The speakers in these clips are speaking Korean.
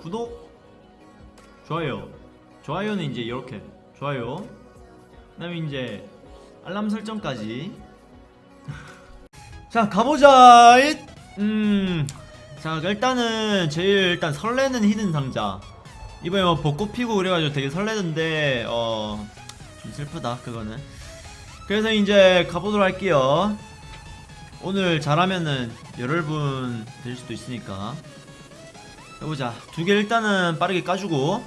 구독 좋아요. 좋아요는 이제 이렇게. 좋아요. 그 다음에 이제 알람 설정까지. 자 가보자. 잇! 음, 자 일단은 제일 일단 설레는 히든 상자. 이번에 뭐 벚꽃 피고 그래가지고 되게 설레던데 어 좀 슬프다 그거는. 그래서 이제 가보도록 할게요. 오늘 잘하면은 열흘분 될 수도 있으니까 해보자. 두 개 일단은 빠르게 까주고.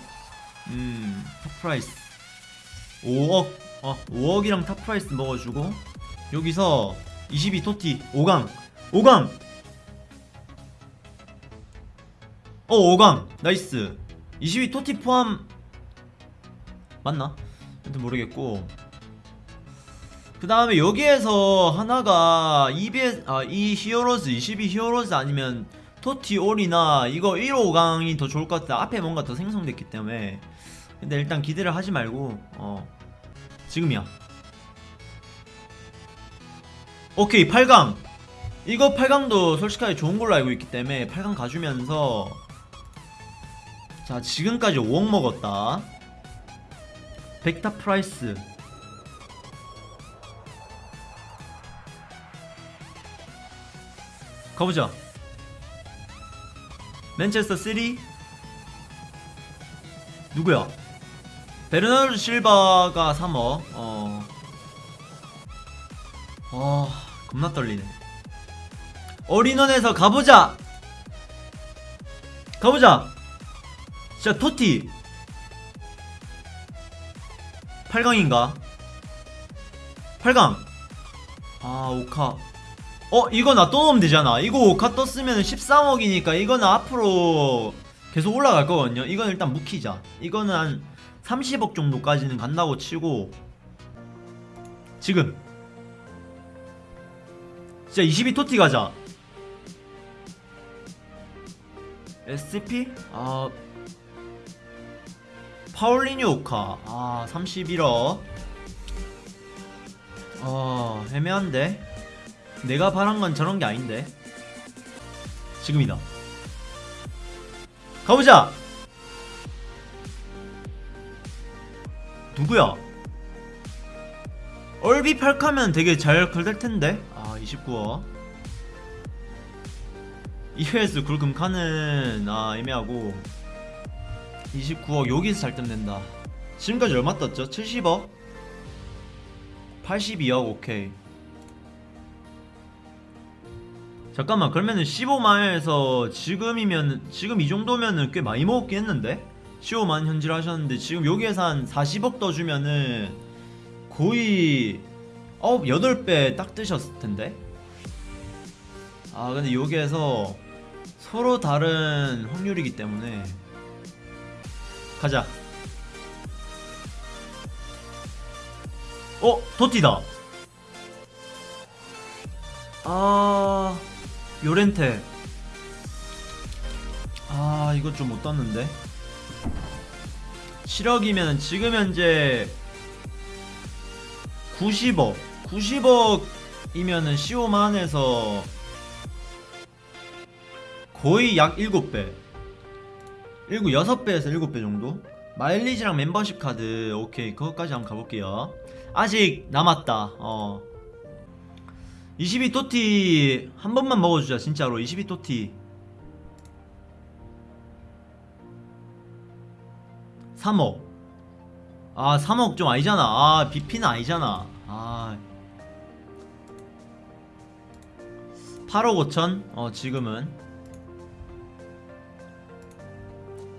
음 top price. 5억. 어 5억이랑 top price 먹어주고. 여기서 22 TOTY. 5강. 5강! 어 5강. 나이스. 22 TOTY 포함. 맞나? 하여튼 모르겠고. 그 다음에 여기에서 하나가 EBS 아 이 히어로즈 22 히어로즈 아니면 토티 올이나 이거 1, 5강이 더 좋을 것 같아 앞에 뭔가 더 생성됐기 때문에. 근데 일단 기대를 하지 말고 어 지금이야. 오케이 8강. 이거 8강도 솔직하게 좋은 걸로 알고 있기 때문에 8강 가주면서 자 지금까지 5억 먹었다. 백타 프라이스. 가보자 맨체스터 시티. 누구야? 베르나르도 실바가 3억 어. 어 겁나 떨리네. 어린원에서 가보자! 가보자! 진짜 토티. 8강인가? 8강. 아 오카 어 이거 나 또 넣으면 되잖아. 이거 오카 떴으면 13억이니까 이거는 앞으로 계속 올라갈 거거든요. 이건 일단 묵히자. 이거는 한 30억 정도까지는 간다고 치고. 지금. 진짜 22 토티 가자. SCP? 아. 파울리뉴 오카. 아 31억. 어 애매한데 내가 바란 건 저런 게 아닌데. 지금이다. 가보자! 누구야? 얼비 팔카면 되게 잘 걸릴 텐데. 아 29억 EOS 굴금카는 아 애매하고. 29억 여기서 잘 뜸낸다. 지금까지 얼마 떴죠? 70억? 82억 오케이 잠깐만 그러면은 15만에서 지금이면 지금 이 정도면은 꽤 많이 먹었긴 했는데? 15만 현질 하셨는데 지금 여기에서 한 40억 더 주면은 거의 9, 8배 딱 뜨셨을 텐데? 아 근데 여기에서 서로 다른 확률이기 때문에. 가자. 어? 도티다. 아... 요렌테. 아 이거 좀 못 떴는데. 7억이면 지금 현재 90억 90억이면은 15만에서 거의 약 7배. 7, 6배에서 7배 정도? 마일리지랑 멤버십 카드 오케이. 그것까지 한번 가볼게요. 아직 남았다. 어 22 토티 한 번만 먹어주자 진짜로. 22 토티. 3억. 아 3억 좀 아니잖아. 아 BP는 아니잖아. 아. 8억 5천? 어 지금은.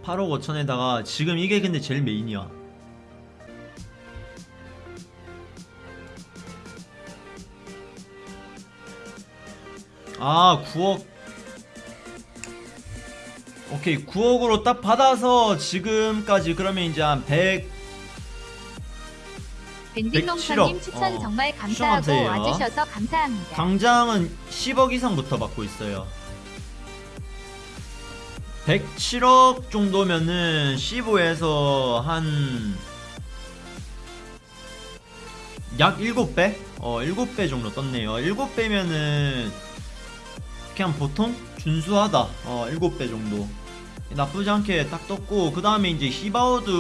8억 5천에다가 지금 이게 근데 제일 메인이야 아 9억 오케이 9억으로 딱 받아서 지금까지 그러면 이제 한 100 밴딩농사님 107억. 추천 어, 정말 감사하고. 와주셔서 감사합니다. 당장은 10억 이상부터 받고 있어요 107억 정도면은 15에서 한 약 7배? 어 7배 정도 떴네요 7배면은 그냥 보통 준수하다. 어 7배 정도. 나쁘지 않게 딱 떴고 그 다음에 이제 히바우드